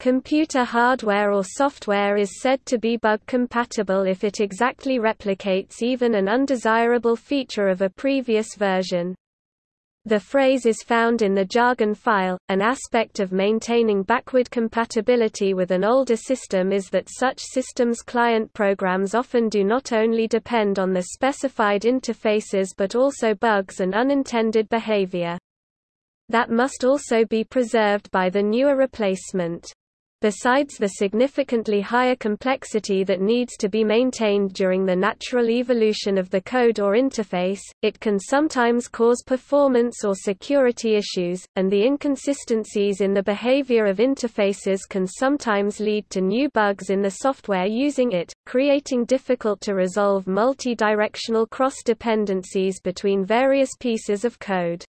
Computer hardware or software is said to be bug compatible if it exactly replicates even an undesirable feature of a previous version. The phrase is found in the jargon file. An aspect of maintaining backward compatibility with an older system is that such systems' client programs often do not only depend on the specified interfaces but also bugs and unintended behavior. That must also be preserved by the newer replacement. Besides the significantly higher complexity that needs to be maintained during the natural evolution of the code or interface, it can sometimes cause performance or security issues, and the inconsistencies in the behavior of interfaces can sometimes lead to new bugs in the software using it, creating difficult to resolve multi-directional cross-dependencies between various pieces of code.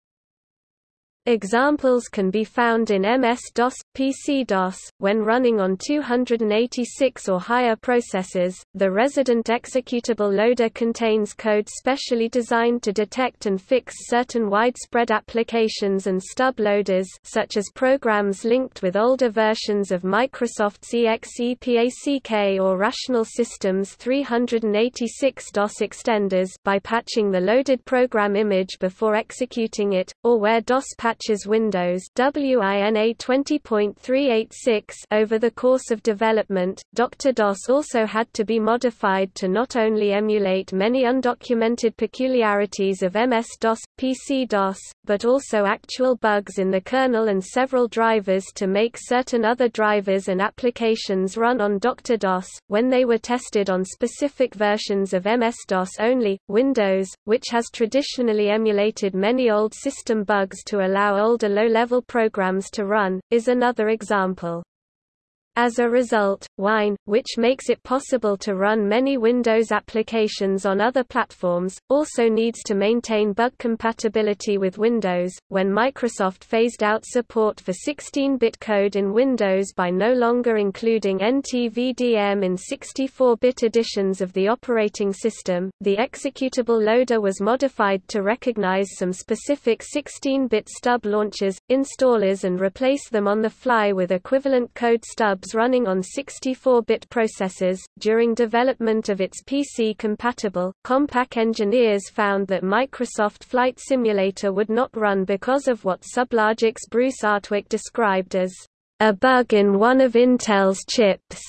Examples can be found in MS-DOS, PC-DOS, when running on 286 or higher processors. The resident executable loader contains code specially designed to detect and fix certain widespread applications and stub loaders such as programs linked with older versions of Microsoft's EXE-PACK or Rational Systems 386 DOS extenders by patching the loaded program image before executing it, or where DOS patches Windows WINA 20.386 over the course of development. Dr. DOS also had to be modified to not only emulate many undocumented peculiarities of MS-DOS, PC-DOS, but also actual bugs in the kernel and several drivers to make certain other drivers and applications run on Dr. DOS, when they were tested on specific versions of MS-DOS only. Windows, which has traditionally emulated many old system bugs to allow allow older low-level programs to run, is another example. As a result, Wine, which makes it possible to run many Windows applications on other platforms, also needs to maintain bug compatibility with Windows. When Microsoft phased out support for 16-bit code in Windows by no longer including NTVDM in 64-bit editions of the operating system, the executable loader was modified to recognize some specific 16-bit stub launchers, installers and replace them on the fly with equivalent code stubs running on 64-bit processors. During development of its PC-compatible, Compaq engineers found that Microsoft Flight Simulator would not run because of what Sublogic's Bruce Artwick described as a bug in one of Intel's chips,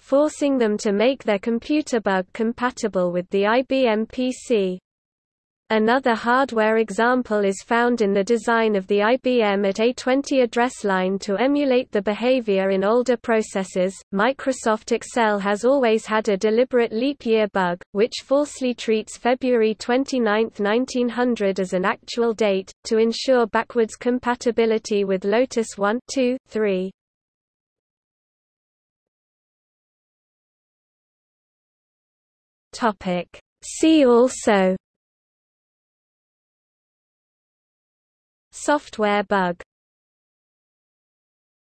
forcing them to make their computer bug compatible with the IBM PC. Another hardware example is found in the design of the IBM AT A20 address line to emulate the behavior in older processors. Microsoft Excel has always had a deliberate leap year bug, which falsely treats February 29, 1900 as an actual date, to ensure backwards compatibility with Lotus 1, 2, 3. See also Software bug